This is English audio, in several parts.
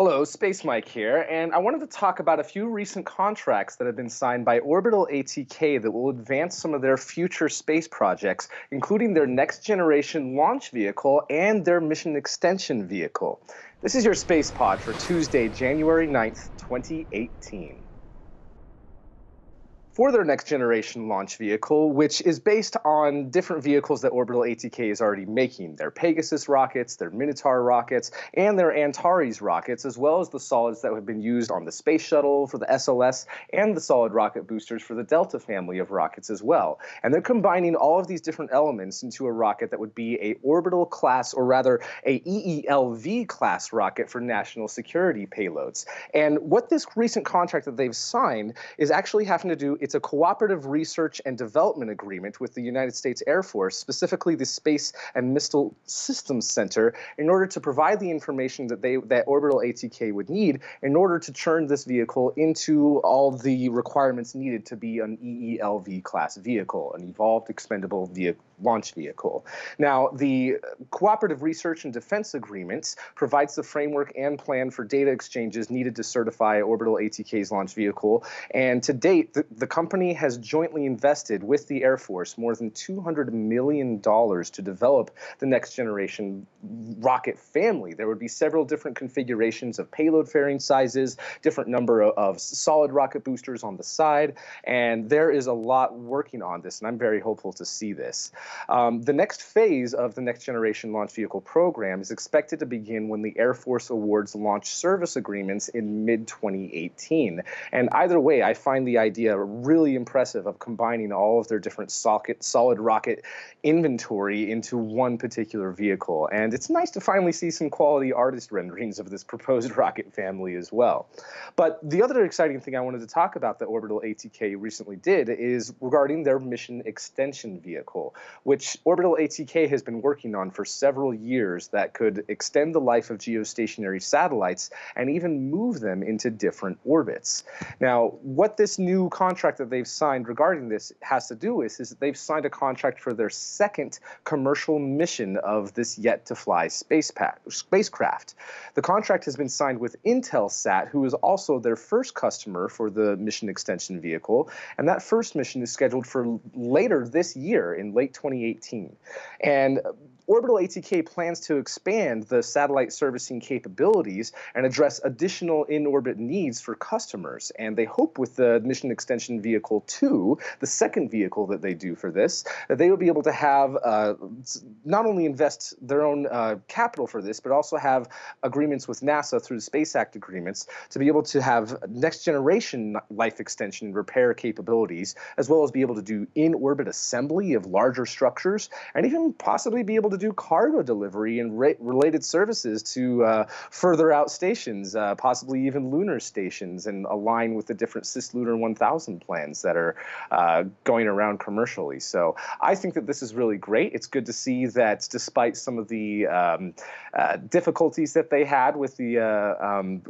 Hello, Space Mike here, and I wanted to talk about a few recent contracts that have been signed by Orbital ATK that will advance some of their future space projects, including their next generation launch vehicle and their mission extension vehicle. This is your Space Pod for Tuesday, January 9th, 2018 for their next generation launch vehicle, which is based on different vehicles that Orbital ATK is already making. Their Pegasus rockets, their Minotaur rockets, and their Antares rockets, as well as the solids that have been used on the Space Shuttle for the SLS and the solid rocket boosters for the Delta family of rockets as well. And they're combining all of these different elements into a rocket that would be a orbital class, or rather a EELV class rocket for national security payloads. And what this recent contract that they've signed is actually having to do it's a cooperative research and development agreement with the United States Air Force, specifically the Space and Missile Systems Center, in order to provide the information that they that Orbital ATK would need in order to turn this vehicle into all the requirements needed to be an EELV class vehicle, an evolved expendable vehicle launch vehicle. Now, the Cooperative Research and Defense Agreements provides the framework and plan for data exchanges needed to certify Orbital ATK's launch vehicle. And to date, the, the company has jointly invested with the Air Force more than $200 million to develop the next generation rocket family. There would be several different configurations of payload fairing sizes, different number of, of solid rocket boosters on the side, and there is a lot working on this, and I'm very hopeful to see this. Um, the next phase of the Next Generation Launch Vehicle program is expected to begin when the Air Force awards launch service agreements in mid 2018. And either way, I find the idea really impressive of combining all of their different socket, solid rocket inventory into one particular vehicle. And it's nice to finally see some quality artist renderings of this proposed rocket family as well. But the other exciting thing I wanted to talk about that Orbital ATK recently did is regarding their mission extension vehicle, which Orbital ATK has been working on for several years that could extend the life of geostationary satellites and even move them into different orbits. Now, what this new contract that they've signed regarding this has to do with is that they've signed a contract for their second commercial mission of this yet to fly space spacecraft. The contract has been signed with Intelsat, who is also their first customer for the mission extension vehicle, and that first mission is scheduled for later this year in late 2018. And Orbital ATK plans to expand the satellite servicing capabilities and address additional in-orbit needs for customers. And they hope with the Mission Extension Vehicle 2, the second vehicle that they do for this, that they will be able to have uh, not only invest their own uh, capital for this, but also have agreements with NASA through the Space Act agreements to be able to have next generation life extension repair capabilities, as well as be able to do in-orbit assembly of larger structures, and even possibly be able to do cargo delivery and related services to uh, further out stations, uh, possibly even lunar stations, and align with the different Cislunar 1000 plans that are uh, going around commercially. So I think that this is really great. It's good to see that despite some of the um, uh, difficulties that they had with the, uh, um,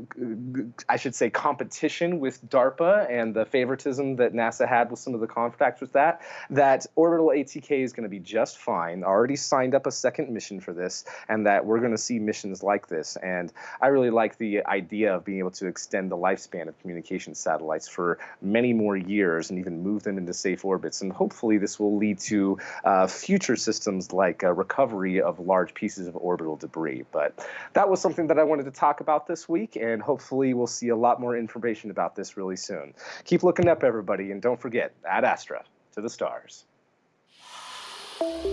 I should say, competition with DARPA and the favoritism that NASA had with some of the contracts with that, that Orbital ATK is going to be just fine. Already signed up a second mission for this, and that we're going to see missions like this. And I really like the idea of being able to extend the lifespan of communication satellites for many more years and even move them into safe orbits. And hopefully, this will lead to uh, future systems like uh, recovery of large pieces of orbital debris. But that was something that I wanted to talk about this week, and hopefully, we'll see a lot more information about this really soon. Keep looking up, everybody, and don't forget, ad astra to the stars thank you